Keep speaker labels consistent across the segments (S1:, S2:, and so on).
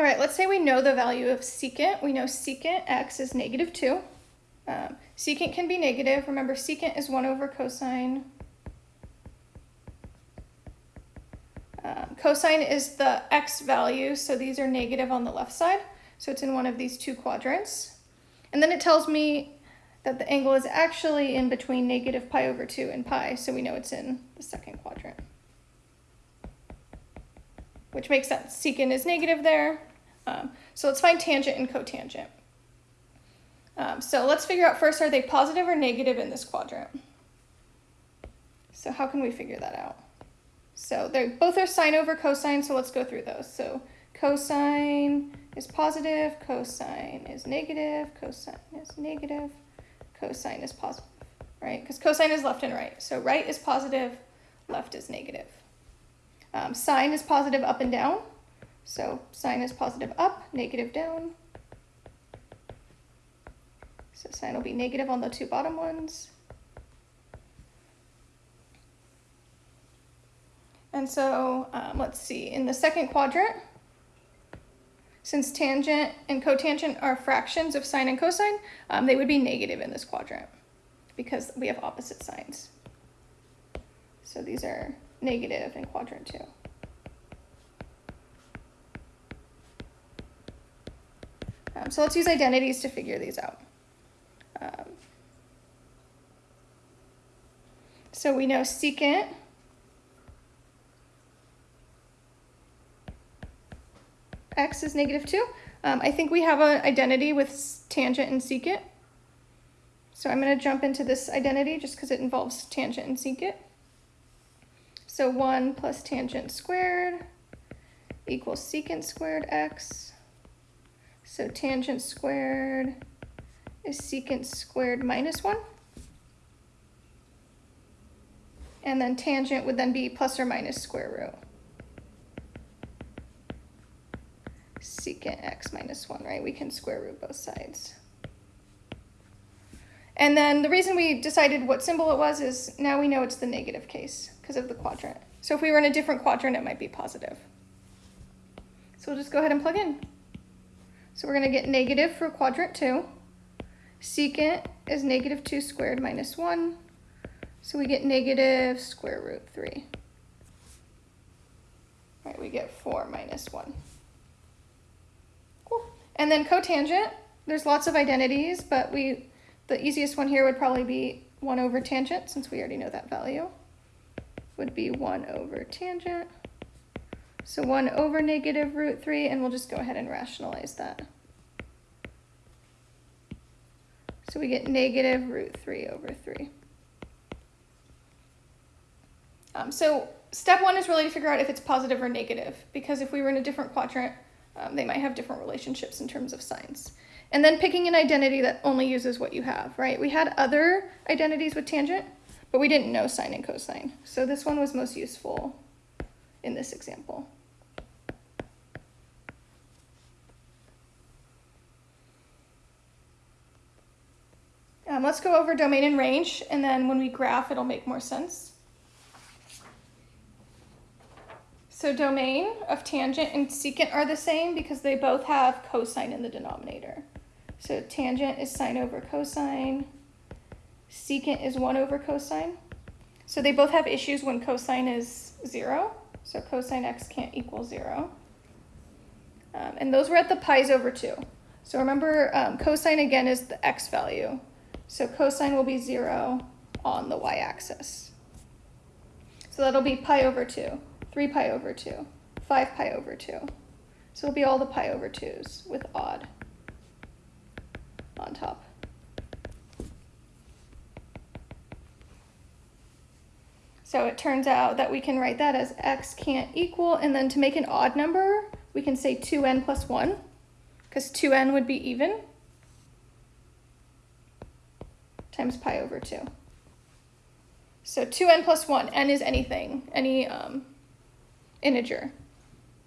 S1: All right, let's say we know the value of secant. We know secant x is negative 2. Um, secant can be negative. Remember, secant is 1 over cosine. Um, cosine is the x value, so these are negative on the left side. So it's in one of these two quadrants. And then it tells me that the angle is actually in between negative pi over 2 and pi, so we know it's in the second quadrant. Which makes sense. Secant is negative there, um, so let's find tangent and cotangent. Um, so let's figure out first, are they positive or negative in this quadrant? So how can we figure that out? So they both are sine over cosine, so let's go through those. So cosine is positive, cosine is negative, cosine is negative, cosine is positive, right? Because cosine is left and right. So right is positive, left is negative. Um, sine is positive up and down. So sine is positive up, negative down. So sine will be negative on the two bottom ones. And so um, let's see, in the second quadrant, since tangent and cotangent are fractions of sine and cosine, um, they would be negative in this quadrant because we have opposite signs. So these are negative in quadrant two. Um, so let's use identities to figure these out. Um, so we know secant x is negative 2. Um, I think we have an identity with tangent and secant. So I'm going to jump into this identity just because it involves tangent and secant. So 1 plus tangent squared equals secant squared x. So tangent squared is secant squared minus 1. And then tangent would then be plus or minus square root. secant x minus 1, right? We can square root both sides. And then the reason we decided what symbol it was is now we know it's the negative case because of the quadrant. So if we were in a different quadrant, it might be positive. So we'll just go ahead and plug in. So we're going to get negative for quadrant 2. Secant is negative 2 squared minus 1. So we get negative square root 3. Right, we get 4 minus 1. Cool. And then cotangent, there's lots of identities, but we the easiest one here would probably be 1 over tangent, since we already know that value. Would be 1 over tangent. So 1 over negative root 3, and we'll just go ahead and rationalize that. So we get negative root 3 over 3. Um, so step one is really to figure out if it's positive or negative, because if we were in a different quadrant, um, they might have different relationships in terms of signs. And then picking an identity that only uses what you have, right? We had other identities with tangent, but we didn't know sine and cosine. So this one was most useful in this example. Um, let's go over domain and range, and then when we graph, it'll make more sense. So domain of tangent and secant are the same because they both have cosine in the denominator. So tangent is sine over cosine, secant is 1 over cosine. So they both have issues when cosine is 0. So cosine x can't equal 0. Um, and those were at the pi's over 2. So remember, um, cosine again is the x value. So cosine will be 0 on the y-axis. So that'll be pi over 2, 3 pi over 2, 5 pi over 2. So it'll be all the pi over 2's with odd on top. So it turns out that we can write that as x can't equal, and then to make an odd number, we can say 2n plus 1, because 2n would be even. times pi over 2. So 2n plus 1, n is anything, any um, integer.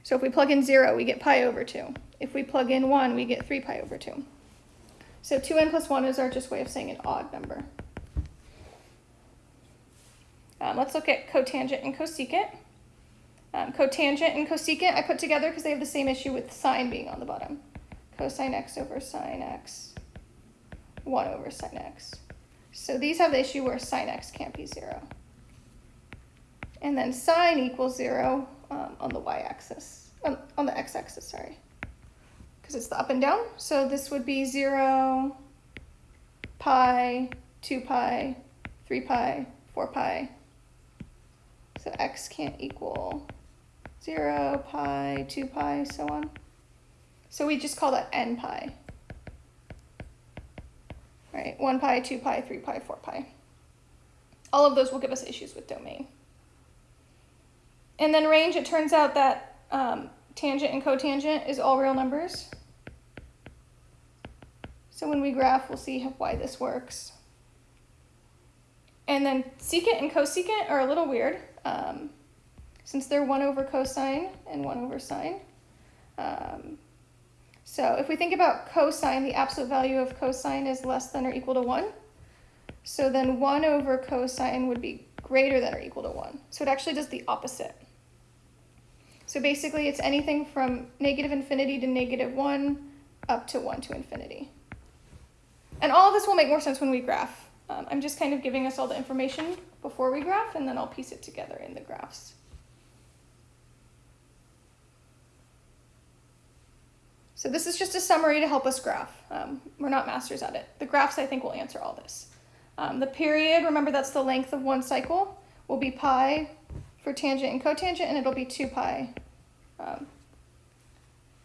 S1: So if we plug in 0, we get pi over 2. If we plug in 1, we get 3 pi over 2. So 2n plus 1 is our just way of saying an odd number. Um, let's look at cotangent and cosecant. Um, cotangent and cosecant I put together because they have the same issue with sine being on the bottom. Cosine x over sine x, 1 over sine x. So these have the issue where sine x can't be 0. And then sine equals 0 um, on the y-axis, on, on the x-axis, sorry, because it's the up and down. So this would be 0, pi, 2 pi, 3 pi, 4 pi. So x can't equal 0, pi, 2 pi, so on. So we just call that n pi. Right, 1 pi, 2 pi, 3 pi, 4 pi. All of those will give us issues with domain. And then range, it turns out that um, tangent and cotangent is all real numbers. So when we graph, we'll see why this works. And then secant and cosecant are a little weird, um, since they're 1 over cosine and 1 over sine. Um, so if we think about cosine, the absolute value of cosine is less than or equal to 1. So then 1 over cosine would be greater than or equal to 1. So it actually does the opposite. So basically it's anything from negative infinity to negative 1 up to 1 to infinity. And all of this will make more sense when we graph. Um, I'm just kind of giving us all the information before we graph, and then I'll piece it together in the graphs. So this is just a summary to help us graph. Um, we're not masters at it. The graphs, I think, will answer all this. Um, the period, remember that's the length of one cycle, will be pi for tangent and cotangent, and it'll be 2 pi um,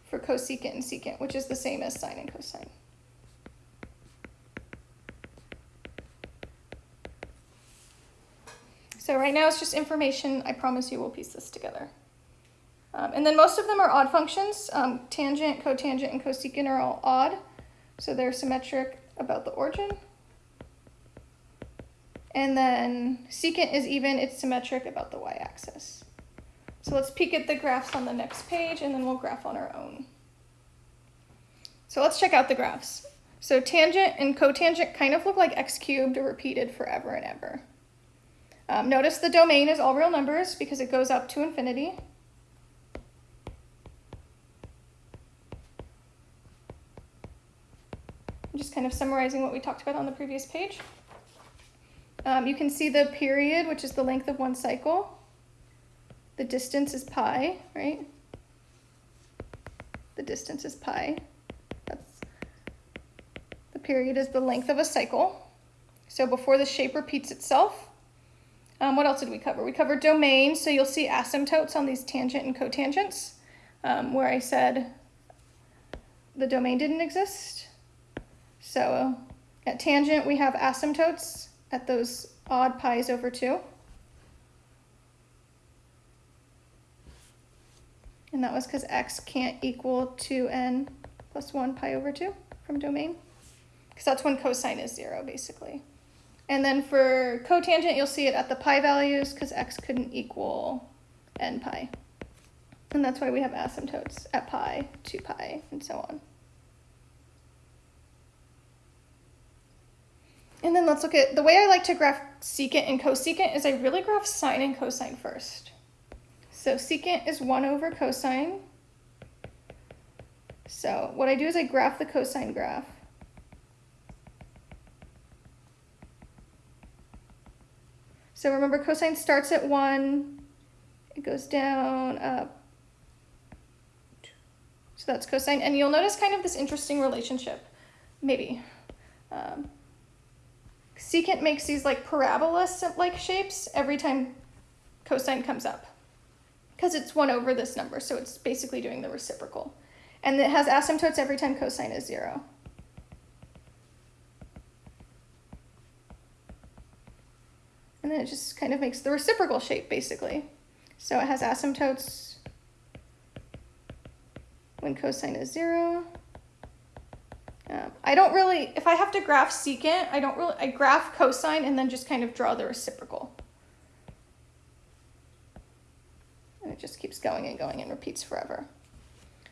S1: for cosecant and secant, which is the same as sine and cosine. So right now it's just information. I promise you we'll piece this together. Um, and then most of them are odd functions. Um, tangent, cotangent, and cosecant are all odd. So they're symmetric about the origin. And then secant is even, it's symmetric about the y-axis. So let's peek at the graphs on the next page and then we'll graph on our own. So let's check out the graphs. So tangent and cotangent kind of look like x cubed repeated forever and ever. Um, notice the domain is all real numbers because it goes up to infinity. I'm just kind of summarizing what we talked about on the previous page. Um, you can see the period, which is the length of one cycle. The distance is pi, right? The distance is pi. That's the period is the length of a cycle. So before the shape repeats itself, um, what else did we cover? We covered domains, so you'll see asymptotes on these tangent and cotangents, um, where I said the domain didn't exist. So at tangent, we have asymptotes at those odd pi's over 2. And that was because x can't equal 2n plus 1 pi over 2 from domain. Because that's when cosine is 0, basically. And then for cotangent, you'll see it at the pi values because x couldn't equal n pi. And that's why we have asymptotes at pi, 2 pi, and so on. And then let's look at, the way I like to graph secant and cosecant is I really graph sine and cosine first. So secant is 1 over cosine. So what I do is I graph the cosine graph. So remember cosine starts at 1, it goes down, up. So that's cosine. And you'll notice kind of this interesting relationship, maybe. Um, secant makes these like parabola-like shapes every time cosine comes up because it's 1 over this number, so it's basically doing the reciprocal. And it has asymptotes every time cosine is 0. And then it just kind of makes the reciprocal shape, basically. So it has asymptotes when cosine is 0. Um, I don't really, if I have to graph secant, I don't really, I graph cosine and then just kind of draw the reciprocal. And it just keeps going and going and repeats forever.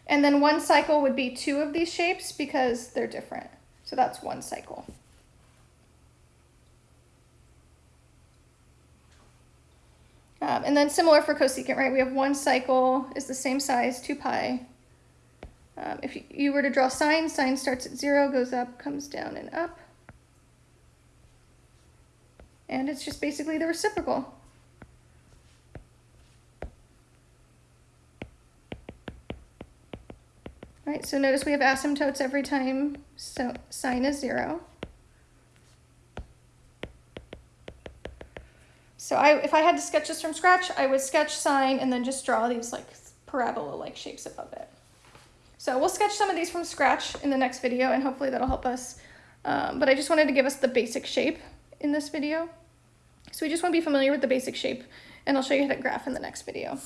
S1: And then one cycle would be two of these shapes because they're different. So that's one cycle. Um, and then similar for cosecant, right? We have one cycle is the same size, 2 pi. Um, if you, you were to draw sine, sine starts at 0, goes up, comes down and up. And it's just basically the reciprocal. Right, so notice we have asymptotes every time so sine is 0. So I, if I had to sketch this from scratch, I would sketch sine and then just draw these like parabola-like shapes above it. So we'll sketch some of these from scratch in the next video and hopefully that'll help us. Um, but I just wanted to give us the basic shape in this video. So we just want to be familiar with the basic shape and I'll show you how to graph in the next video.